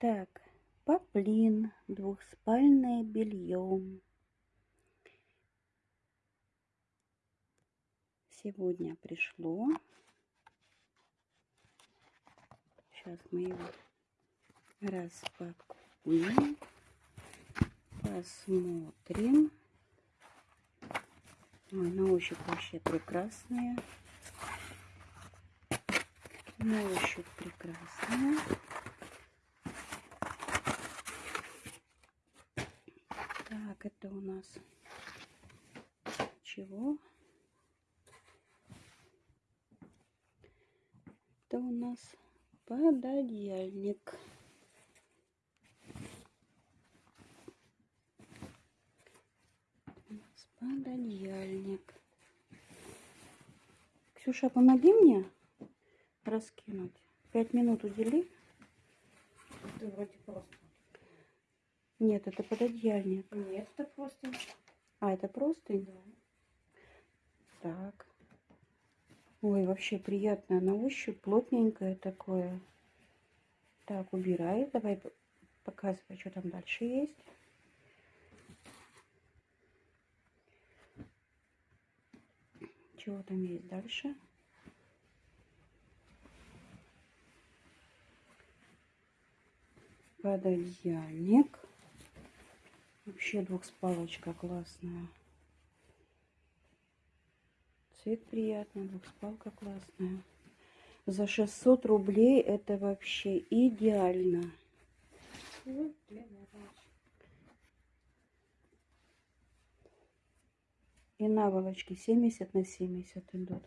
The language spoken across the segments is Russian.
Так, поплин, двухспальное белье. Сегодня пришло. Сейчас мы его распакуем. Посмотрим. Ой, на ощупь вообще прекрасная. На ощупь прекрасная. Так, это у нас чего? Это у нас пододеяльник. Пододеяльник. Ксюша, помоги мне раскинуть. Пять минут удели. Это вроде просто. Нет, это пододеяльник. Нет, это просто. А, это просто? Да. Так. Ой, вообще приятное на ощупь, плотненькое такое. Так, убирай. Давай показывай, что там дальше есть. Чего там есть дальше? Пододеяльник. Вообще двухспалочка классная. Цвет приятный, двухспалка классная. За 600 рублей это вообще идеально. И наволочки 70 на 70 идут.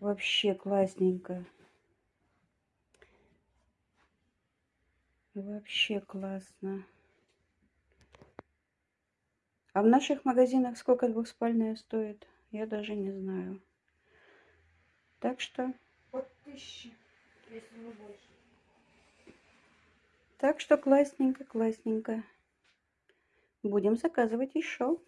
Вообще классненько. Вообще классно. А в наших магазинах сколько двухспальная стоит? Я даже не знаю. Так что, От тысячи, если не больше. так что классненько, классненько. Будем заказывать еще.